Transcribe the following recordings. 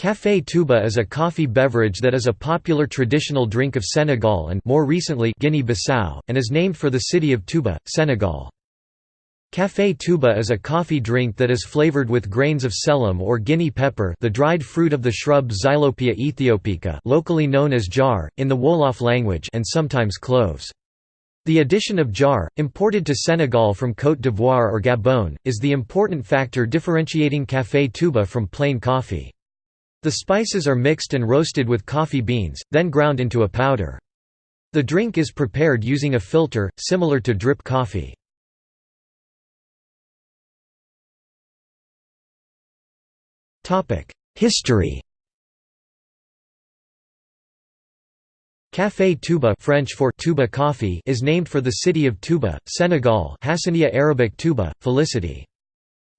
Café Touba is a coffee beverage that is a popular traditional drink of Senegal and more recently Guinea-Bissau, and is named for the city of Touba, Senegal. Café Touba is a coffee drink that is flavored with grains of selim or guinea pepper the dried fruit of the shrub Xylopia ethiopica locally known as jar, in the Wolof language and sometimes cloves. The addition of jar, imported to Senegal from Côte d'Ivoire or Gabon, is the important factor differentiating Café Touba from plain coffee. The spices are mixed and roasted with coffee beans, then ground into a powder. The drink is prepared using a filter, similar to drip coffee. History Café Touba French for Touba coffee is named for the city of Touba, Senegal Hassaniya Arabic Touba, Felicity.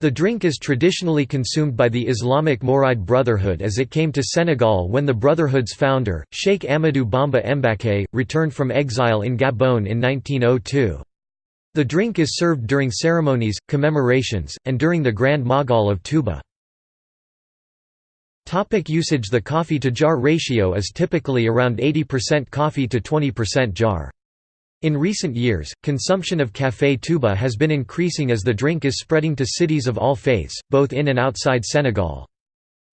The drink is traditionally consumed by the Islamic Mouride Brotherhood as it came to Senegal when the Brotherhood's founder, Sheikh Amadou Bamba Mbaké, returned from exile in Gabon in 1902. The drink is served during ceremonies, commemorations, and during the Grand Magal of Touba. Topic usage The coffee-to-jar ratio is typically around 80% coffee to 20% jar. In recent years, consumption of Café Touba has been increasing as the drink is spreading to cities of all faiths, both in and outside Senegal.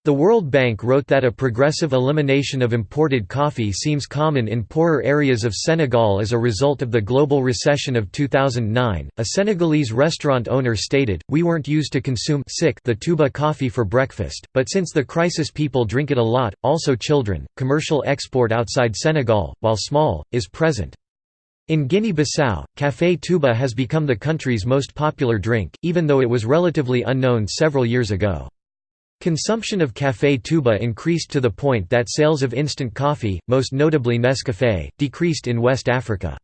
The World Bank wrote that a progressive elimination of imported coffee seems common in poorer areas of Senegal as a result of the global recession of 2009. A Senegalese restaurant owner stated, We weren't used to consume sick the Touba coffee for breakfast, but since the crisis people drink it a lot, also children. Commercial export outside Senegal, while small, is present. In Guinea-Bissau, Café Touba has become the country's most popular drink, even though it was relatively unknown several years ago. Consumption of Café Touba increased to the point that sales of instant coffee, most notably Nescafé, decreased in West Africa.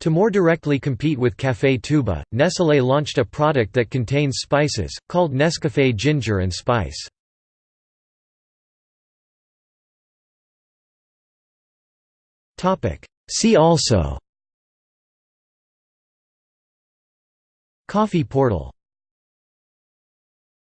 To more directly compete with Café Touba, Nestlé launched a product that contains spices, called Nescafé Ginger and Spice. See also Coffee portal